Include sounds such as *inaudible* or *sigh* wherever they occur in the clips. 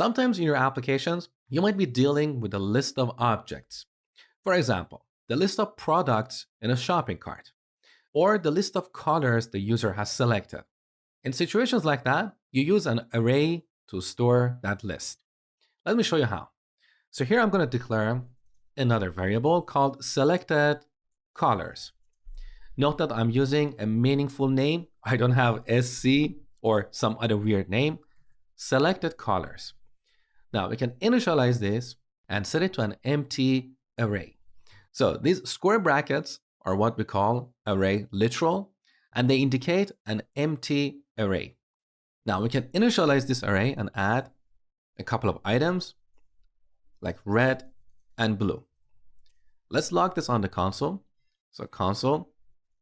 Sometimes in your applications, you might be dealing with a list of objects. For example, the list of products in a shopping cart, or the list of colors the user has selected. In situations like that, you use an array to store that list. Let me show you how. So here I'm going to declare another variable called selected colors. Note that I'm using a meaningful name. I don't have SC or some other weird name. Selected colors. Now we can initialize this and set it to an empty array. So these square brackets are what we call array literal, and they indicate an empty array. Now we can initialize this array and add a couple of items like red and blue. Let's log this on the console. So console,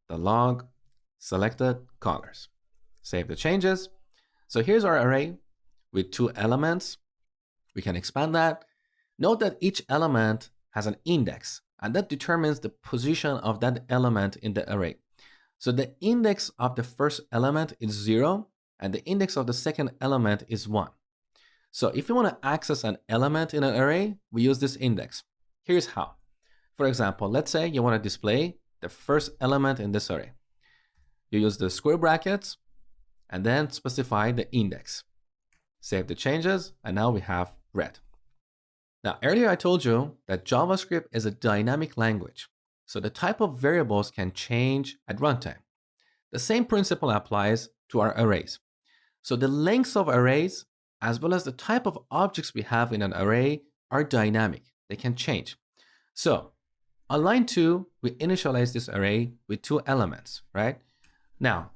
the log, selected colors. Save the changes. So here's our array with two elements. We can expand that. Note that each element has an index and that determines the position of that element in the array. So the index of the first element is zero and the index of the second element is one. So if you want to access an element in an array, we use this index. Here's how. For example, let's say you want to display the first element in this array. You use the square brackets and then specify the index. Save the changes and now we have red. Now earlier I told you that JavaScript is a dynamic language, so the type of variables can change at runtime. The same principle applies to our arrays. So the lengths of arrays as well as the type of objects we have in an array are dynamic. They can change. So on line two, we initialize this array with two elements, right? Now,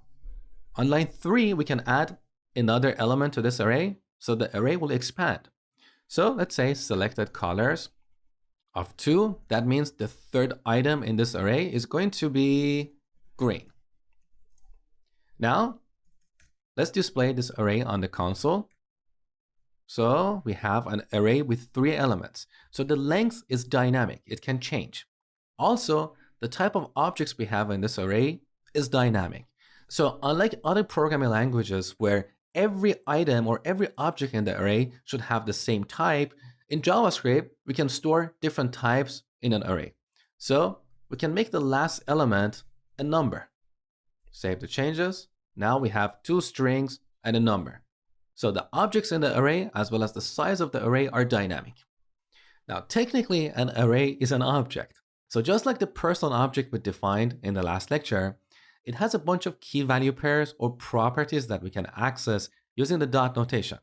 on line three, we can add another element to this array, so the array will expand. So let's say selected colors of two. That means the third item in this array is going to be green. Now, let's display this array on the console. So we have an array with three elements. So the length is dynamic. It can change. Also, the type of objects we have in this array is dynamic. So unlike other programming languages where every item or every object in the array should have the same type, in JavaScript, we can store different types in an array. So we can make the last element a number. Save the changes. Now we have two strings and a number. So the objects in the array as well as the size of the array are dynamic. Now technically an array is an object. So just like the person object we defined in the last lecture, it has a bunch of key value pairs or properties that we can access using the dot notation.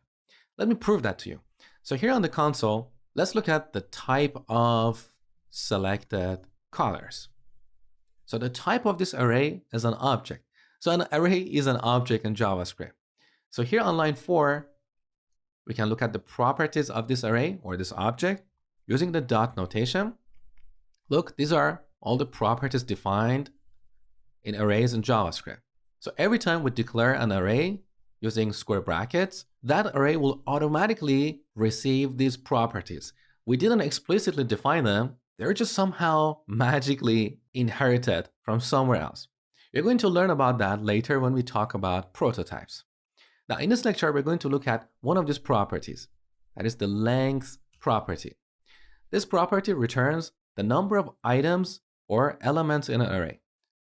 Let me prove that to you. So here on the console, let's look at the type of selected colors. So the type of this array is an object. So an array is an object in JavaScript. So here on line four, we can look at the properties of this array or this object using the dot notation. Look, these are all the properties defined in arrays in JavaScript. So every time we declare an array using square brackets, that array will automatically receive these properties. We didn't explicitly define them, they're just somehow *laughs* magically inherited from somewhere else. You're going to learn about that later when we talk about prototypes. Now in this lecture, we're going to look at one of these properties, that is the length property. This property returns the number of items or elements in an array.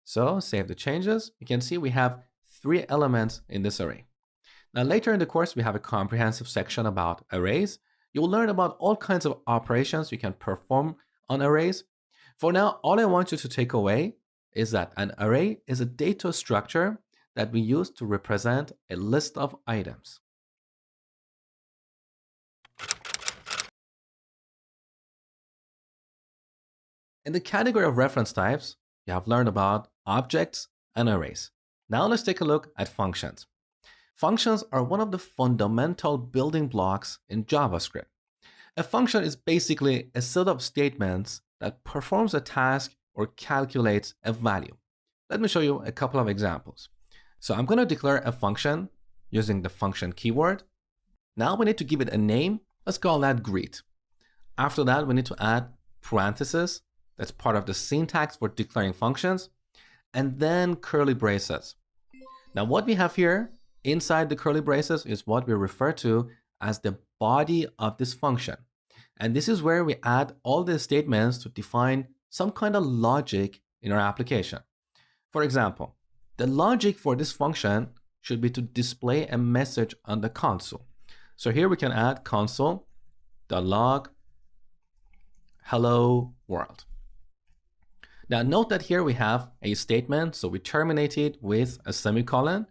So save the changes. You can see we have three elements in this array. Now later in the course, we have a comprehensive section about arrays. You will learn about all kinds of operations you can perform on arrays. For now, all I want you to take away is that an array is a data structure that we use to represent a list of items. In the category of reference types, you have learned about objects and arrays. Now let's take a look at functions. Functions are one of the fundamental building blocks in JavaScript. A function is basically a set of statements that performs a task or calculates a value. Let me show you a couple of examples. So I'm going to declare a function using the function keyword. Now we need to give it a name. Let's call that greet. After that, we need to add parentheses that's part of the syntax for declaring functions, and then curly braces. Now what we have here inside the curly braces is what we refer to as the body of this function. And this is where we add all the statements to define some kind of logic in our application. For example, the logic for this function should be to display a message on the console. So here we can add console.log hello world. Now note that here we have a statement, so we terminate it with a semicolon.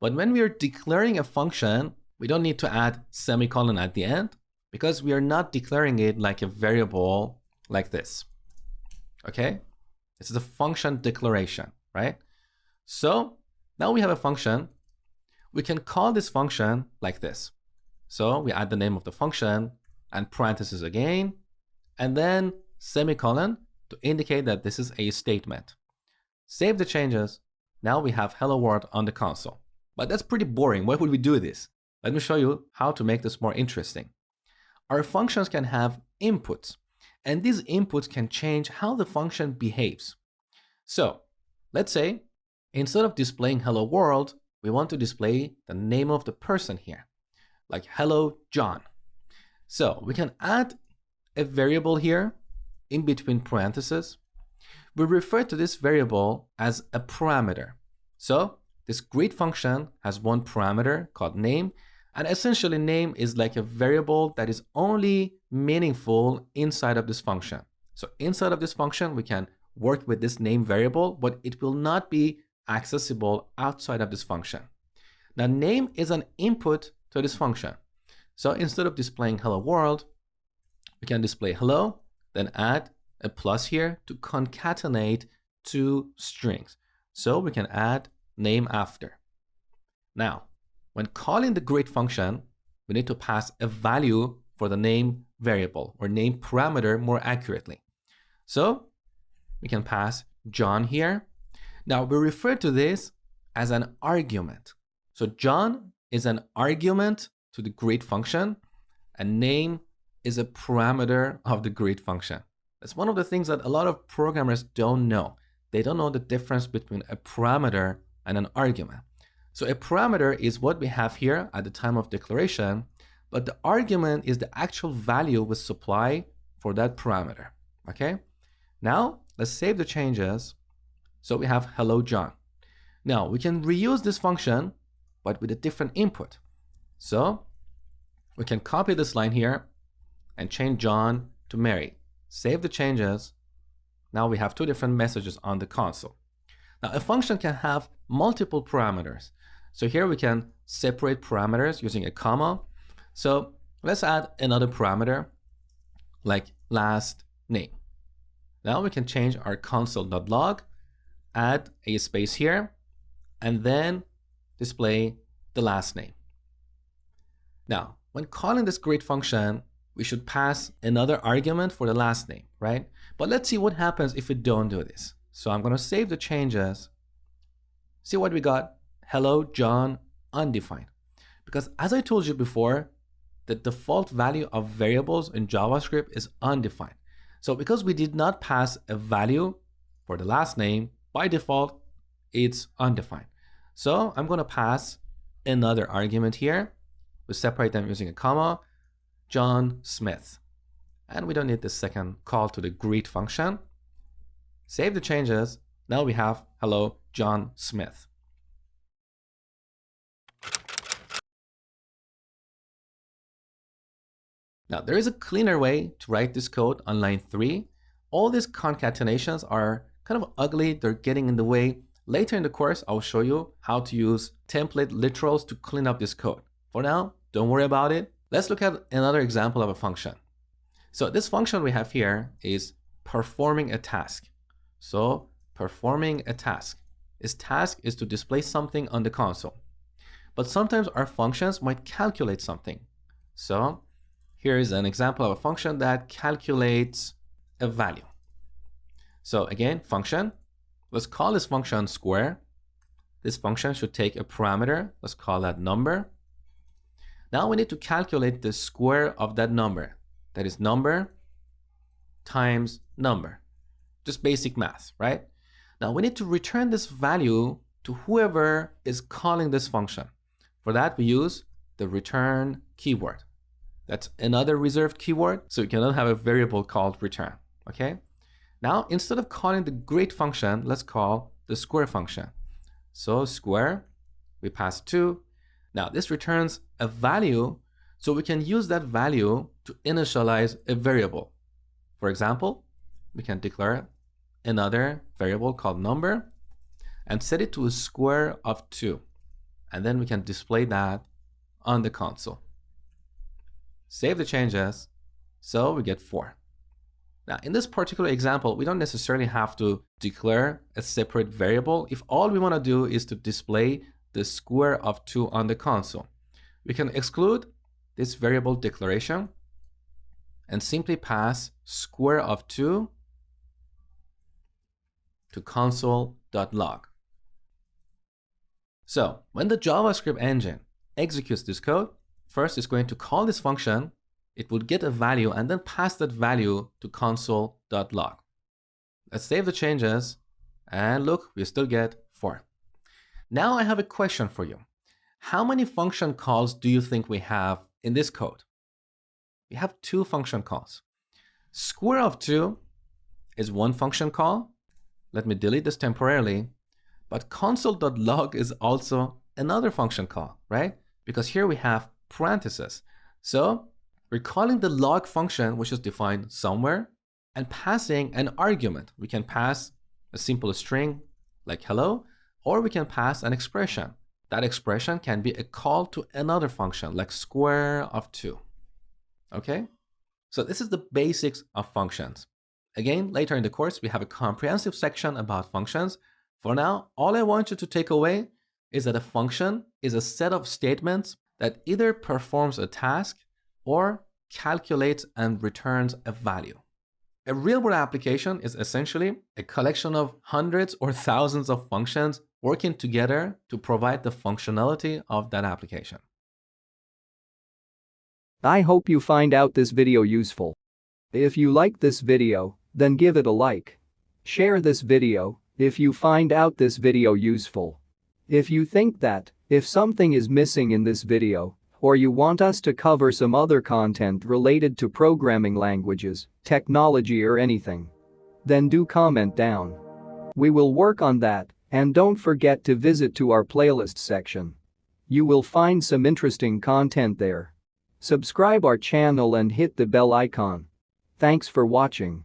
But when we are declaring a function, we don't need to add semicolon at the end because we are not declaring it like a variable like this. Okay? This is a function declaration, right? So now we have a function. We can call this function like this. So we add the name of the function and parentheses again, and then semicolon to indicate that this is a statement. Save the changes. Now we have hello world on the console. But that's pretty boring. Why would we do this? Let me show you how to make this more interesting. Our functions can have inputs, and these inputs can change how the function behaves. So let's say instead of displaying hello world, we want to display the name of the person here, like hello John. So we can add a variable here in between parentheses. We refer to this variable as a parameter. So this greet function has one parameter called name, and essentially name is like a variable that is only meaningful inside of this function. So inside of this function, we can work with this name variable, but it will not be accessible outside of this function. Now name is an input to this function. So instead of displaying hello world, we can display hello, then add a plus here to concatenate two strings. So we can add name after. Now, when calling the greet function, we need to pass a value for the name variable or name parameter more accurately. So we can pass John here. Now we refer to this as an argument. So John is an argument to the greet function and name is a parameter of the greet function. That's one of the things that a lot of programmers don't know. They don't know the difference between a parameter and an argument. So a parameter is what we have here at the time of declaration, but the argument is the actual value we supply for that parameter. Okay. Now let's save the changes. So we have hello John. Now we can reuse this function, but with a different input. So we can copy this line here and change John to Mary. Save the changes. Now we have two different messages on the console. Now a function can have multiple parameters. So here we can separate parameters using a comma. So let's add another parameter like last name. Now we can change our console.log, add a space here, and then display the last name. Now, when calling this greet function, we should pass another argument for the last name, right? But let's see what happens if we don't do this. So I'm going to save the changes. See what we got? Hello, John, undefined. Because as I told you before, the default value of variables in JavaScript is undefined. So because we did not pass a value for the last name, by default, it's undefined. So I'm going to pass another argument here. We separate them using a comma. John Smith. And we don't need the second call to the greet function. Save the changes. Now we have hello, John Smith. Now there is a cleaner way to write this code on line 3. All these concatenations are kind of ugly, they're getting in the way. Later in the course, I'll show you how to use template literals to clean up this code. For now, don't worry about it. Let's look at another example of a function. So this function we have here is performing a task. So performing a task. Its task is to display something on the console. But sometimes our functions might calculate something. So here is an example of a function that calculates a value. So again, function. Let's call this function square. This function should take a parameter. Let's call that number. Now we need to calculate the square of that number. That is number times number. Just basic math, right? Now we need to return this value to whoever is calling this function. For that, we use the return keyword. That's another reserved keyword, so you cannot have a variable called return, okay? Now, instead of calling the great function, let's call the square function. So square, we pass 2. Now, this returns a value, so we can use that value to initialize a variable. For example, we can declare another variable called number and set it to a square of 2. And then we can display that on the console. Save the changes, so we get 4. Now, in this particular example, we don't necessarily have to declare a separate variable if all we want to do is to display the square of 2 on the console. We can exclude this variable declaration and simply pass square of 2 to console.log. So when the JavaScript engine executes this code, first it's going to call this function, it will get a value and then pass that value to console.log. Let's save the changes and look, we still get 4. Now I have a question for you. How many function calls do you think we have in this code? We have two function calls. Square of 2 is one function call let me delete this temporarily. But console.log is also another function call, right? Because here we have parentheses. So we're calling the log function, which is defined somewhere, and passing an argument. We can pass a simple string like hello, or we can pass an expression. That expression can be a call to another function like square of 2. Okay? So this is the basics of functions. Again, later in the course, we have a comprehensive section about functions. For now, all I want you to take away is that a function is a set of statements that either performs a task or calculates and returns a value. A real-world application is essentially a collection of hundreds or thousands of functions working together to provide the functionality of that application. I hope you find out this video useful. If you like this video, then give it a like. Share this video if you find out this video useful. If you think that, if something is missing in this video, or you want us to cover some other content related to programming languages, technology or anything, then do comment down. We will work on that and don't forget to visit to our playlist section. You will find some interesting content there. Subscribe our channel and hit the bell icon. Thanks for watching.